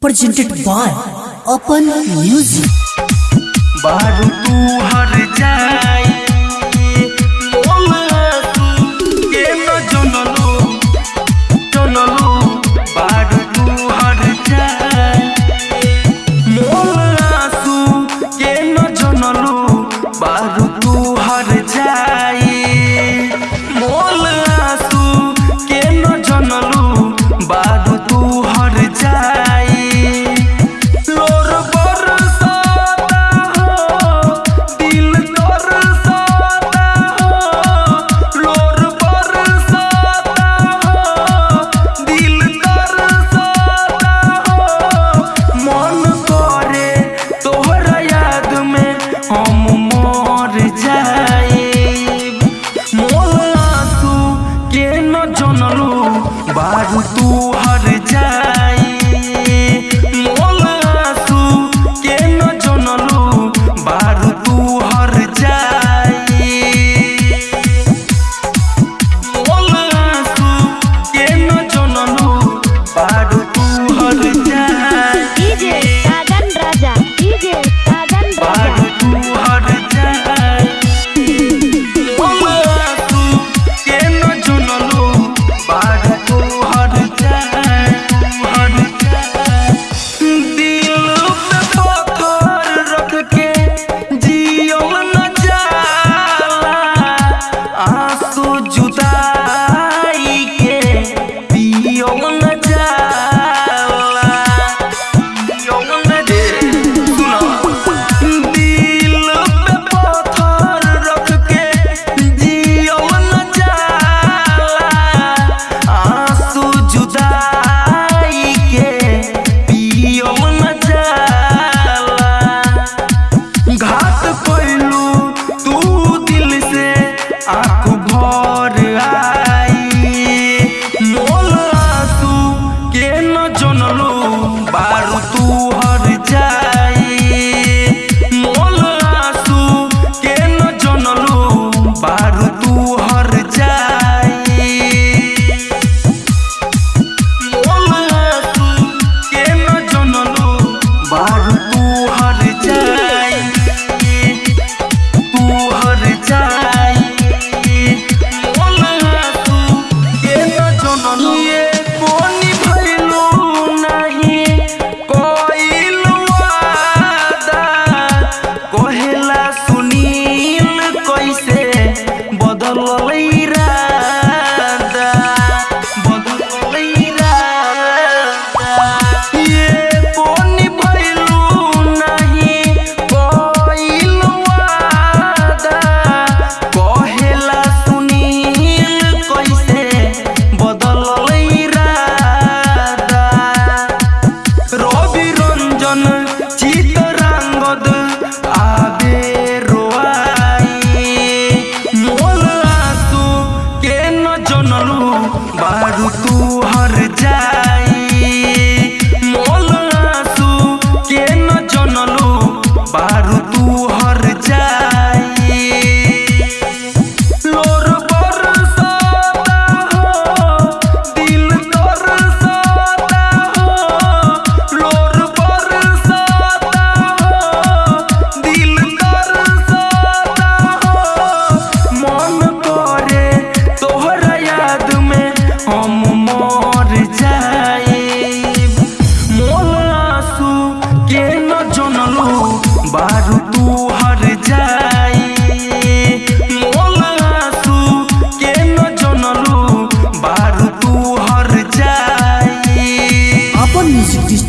Presented by Open Music. you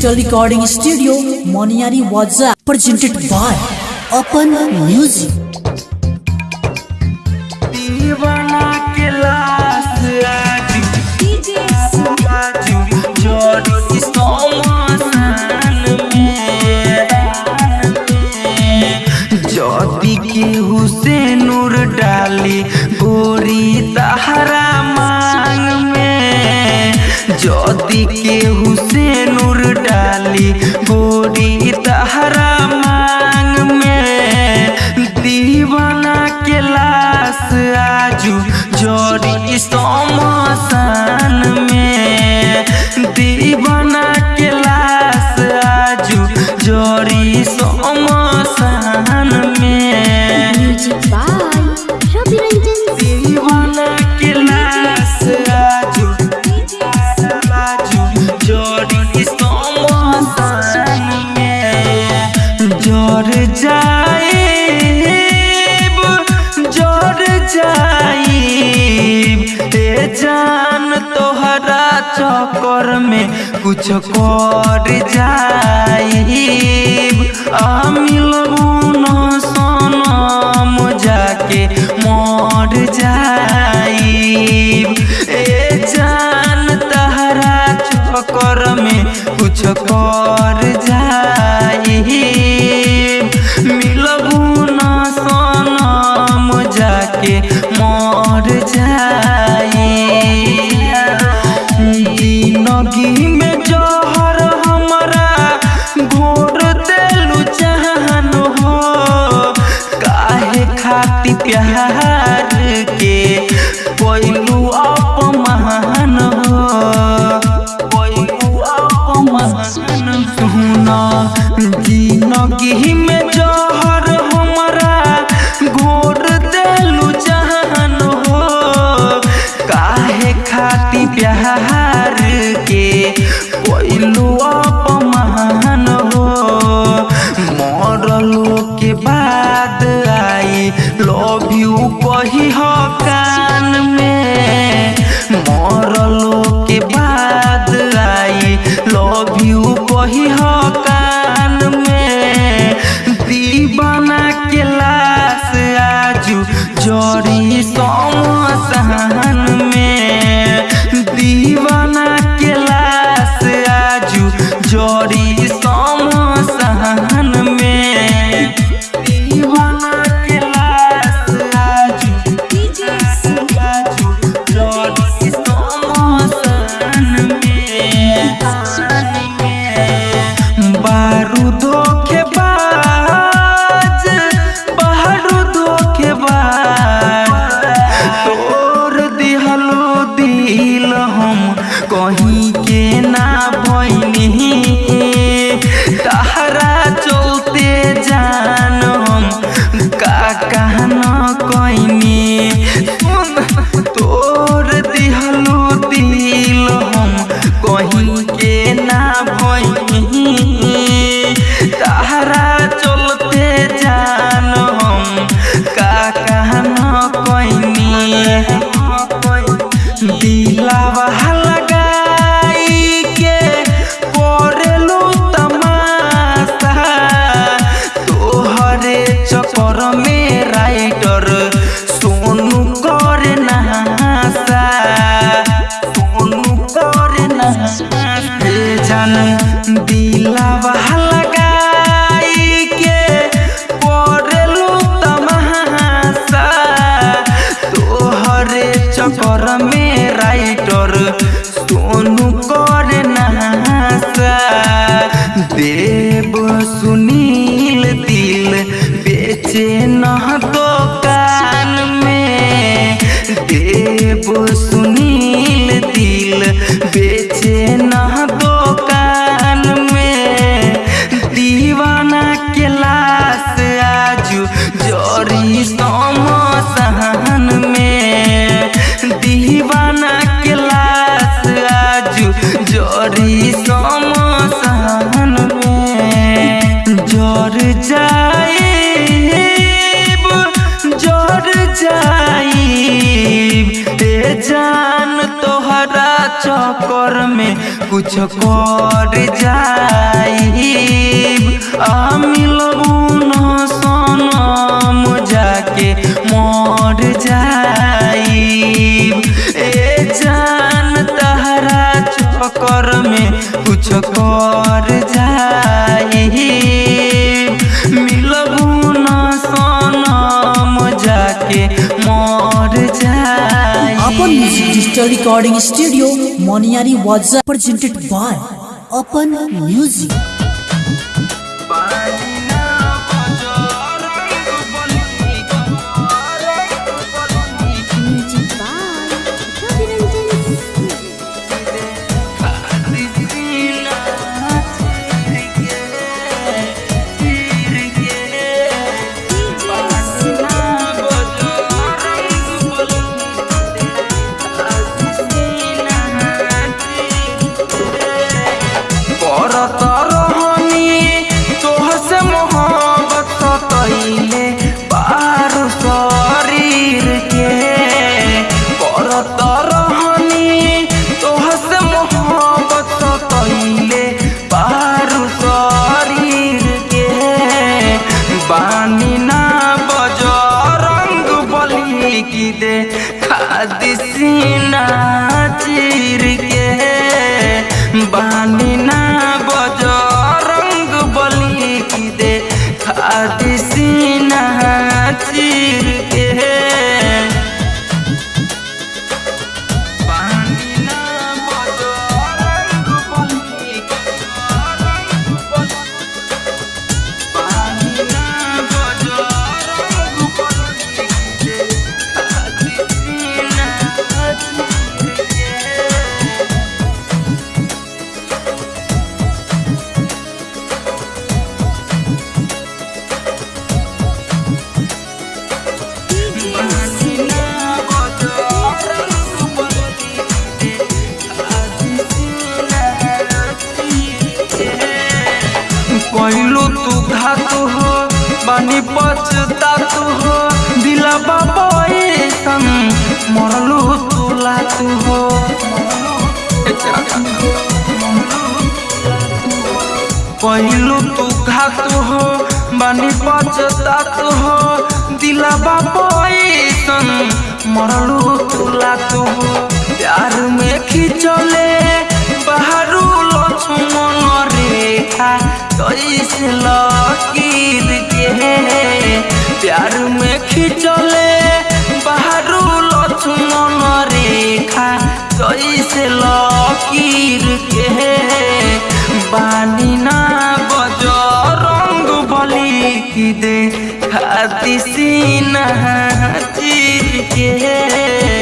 digital recording studio Moniyari वाजा presented by upon music जोरी सोमा सहन में कर में कुछ कर जाए आ मिलो कोनो कर देव सुनील दिल बेचे न तो कान में। देव सुनील दिल बेचे न चक्कर में कुछ कर जाई आ मिलबू न सनम जाके मर जाई ए जान तहरा चक्कर में कुछ कर जाई मिलबू न सनम जाके music digital recording studio Moniyari was presented by upon music बानी बानी पचता तू हो, दिला बाबा संग मरलू तू हो। पहलू तू घात हो, बानी पचता तू हो, दिला बाबा संग मरलू तू हो। कैसे लकीर के। बानी ना बजो रंग बली की दे। खाती सीना चीर के।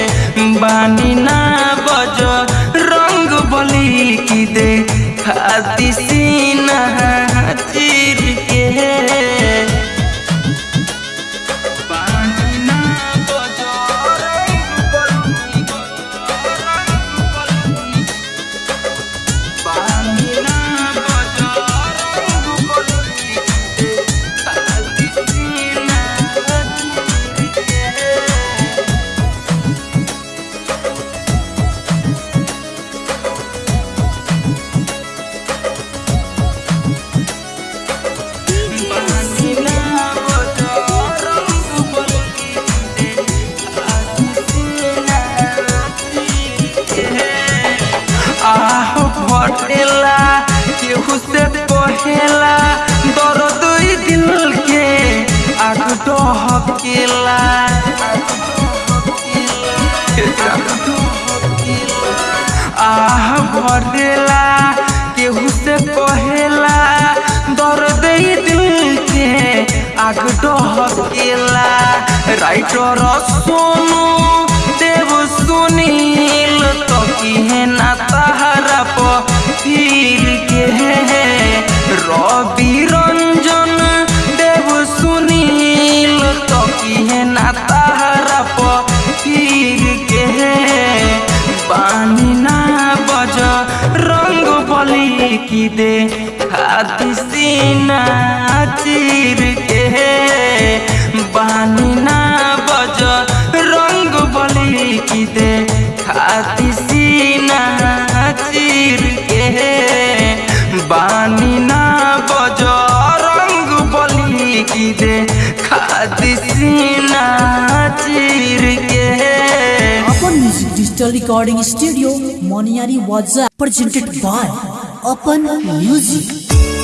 মেলা কেহু সে পহেলা দর দুই দিলকে আগুট হকেলা আহ ভরেলা কেহু সে পহেলা দর দুই দিলকে আগুট হকেলা রাইটর সোনু, দেব সুনিয়া किहे ना तहरा पीर के रवि रंजन, देव सुनील तो किहे ना तहरा पीर के बानी ना बज, रंग बली की दे हाथी सीना चीर के बानी ना बज, रंग बली की दे खाती Recording Studio, Moniari Waza, presented by Open Music.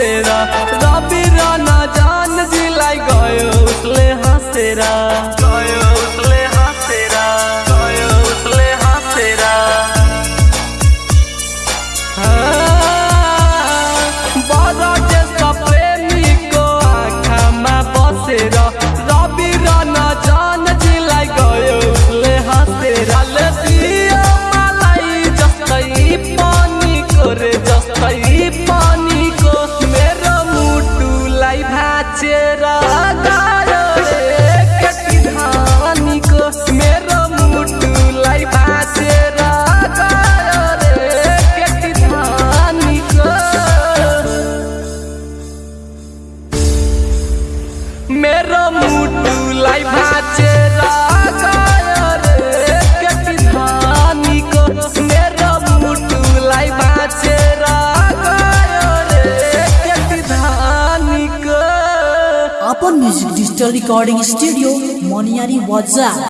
tera का Recording Studio, Moniari Wazza.